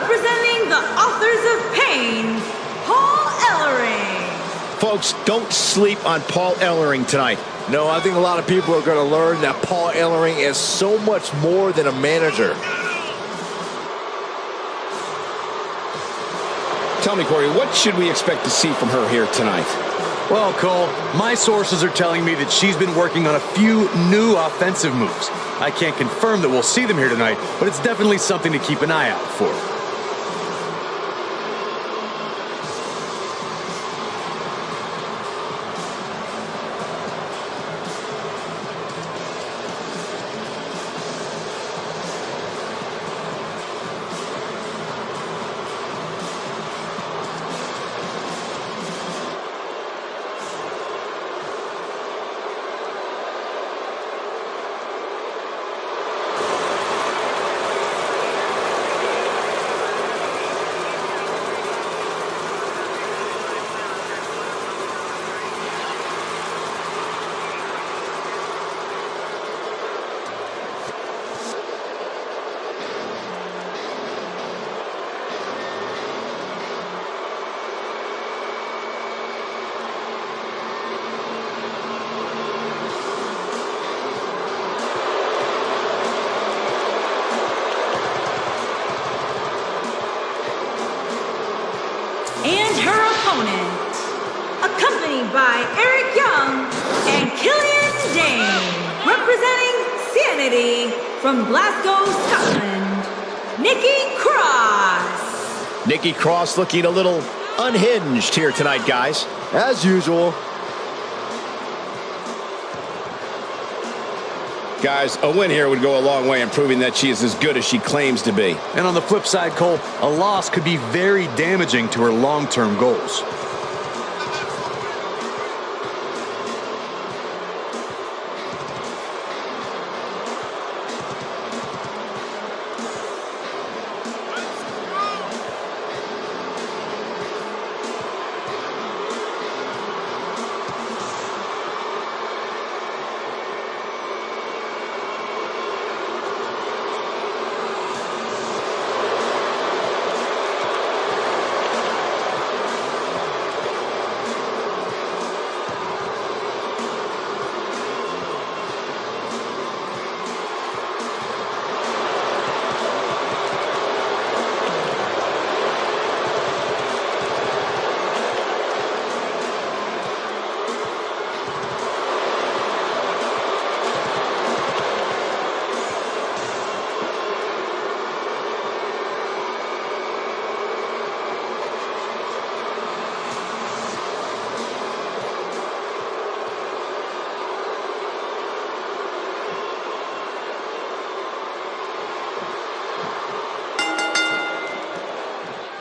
representing the authors of pain, Paul Ellering. Folks, don't sleep on Paul Ellering tonight. No, I think a lot of people are going to learn that Paul Ellering is so much more than a manager. Tell me, Corey, what should we expect to see from her here tonight? Well, Cole, my sources are telling me that she's been working on a few new offensive moves. I can't confirm that we'll see them here tonight, but it's definitely something to keep an eye out for. Accompanied by Eric Young and Killian Dain, representing Sanity from Glasgow, Scotland, Nikki Cross. Nikki Cross looking a little unhinged here tonight, guys. As usual. Guys, a win here would go a long way in proving that she is as good as she claims to be. And on the flip side, Cole, a loss could be very damaging to her long-term goals.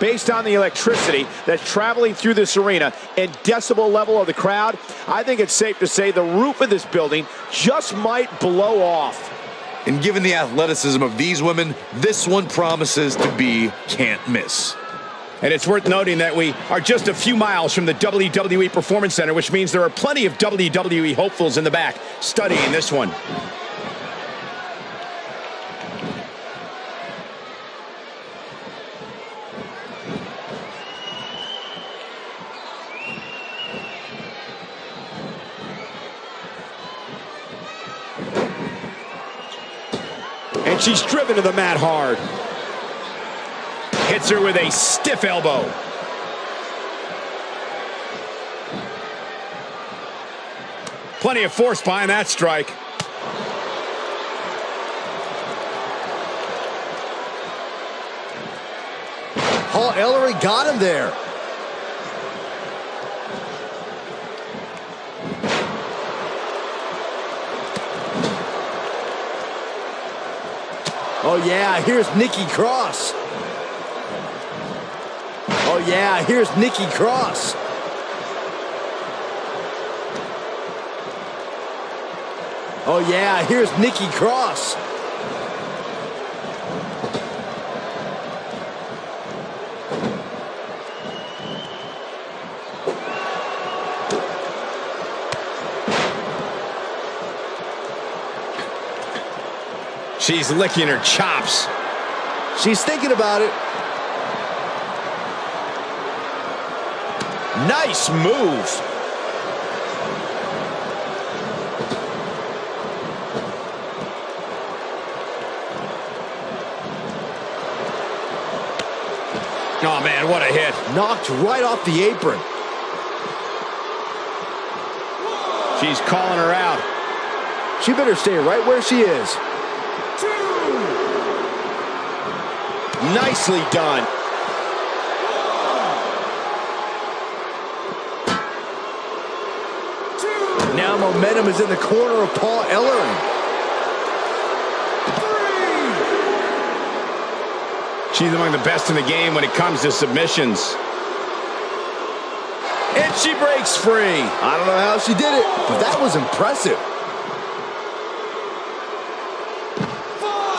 Based on the electricity that's traveling through this arena and decibel level of the crowd, I think it's safe to say the roof of this building just might blow off. And given the athleticism of these women, this one promises to be can't miss. And it's worth noting that we are just a few miles from the WWE Performance Center, which means there are plenty of WWE hopefuls in the back studying this one. And she's driven to the mat hard. Hits her with a stiff elbow. Plenty of force behind that strike. Paul Ellery got him there. Oh yeah, here's Nikki Cross. Oh yeah, here's Nikki Cross. Oh yeah, here's Nikki Cross. She's licking her chops. She's thinking about it. Nice move. Oh, man, what a hit. Knocked right off the apron. She's calling her out. She better stay right where she is. Nicely done. Now momentum is in the corner of Paul Ellering. She's among the best in the game when it comes to submissions. And she breaks free. I don't know how she did it, but that was impressive.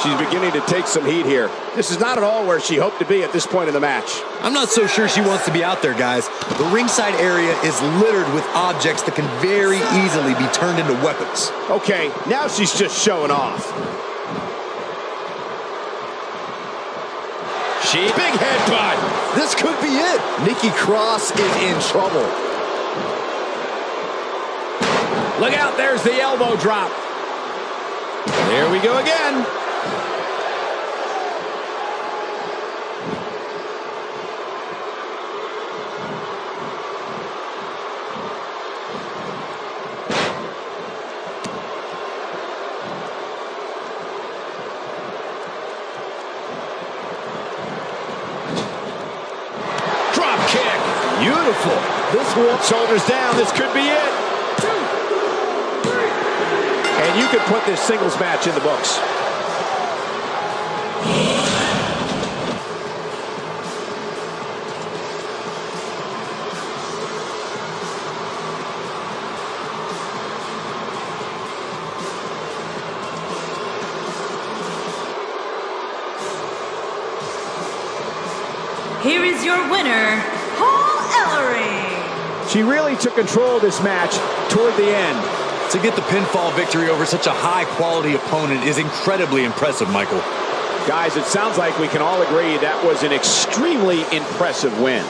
She's beginning to take some heat here. This is not at all where she hoped to be at this point in the match. I'm not so sure she wants to be out there, guys. The ringside area is littered with objects that can very easily be turned into weapons. Okay, now she's just showing off. She big headbutt. This could be it. Nikki Cross is in trouble. Look out, there's the elbow drop. There we go again. Shoulders down. This could be it. And you could put this singles match in the books. Here is your winner, Paul Ellering. She really took control of this match toward the end. To get the pinfall victory over such a high-quality opponent is incredibly impressive, Michael. Guys, it sounds like we can all agree that was an extremely impressive win.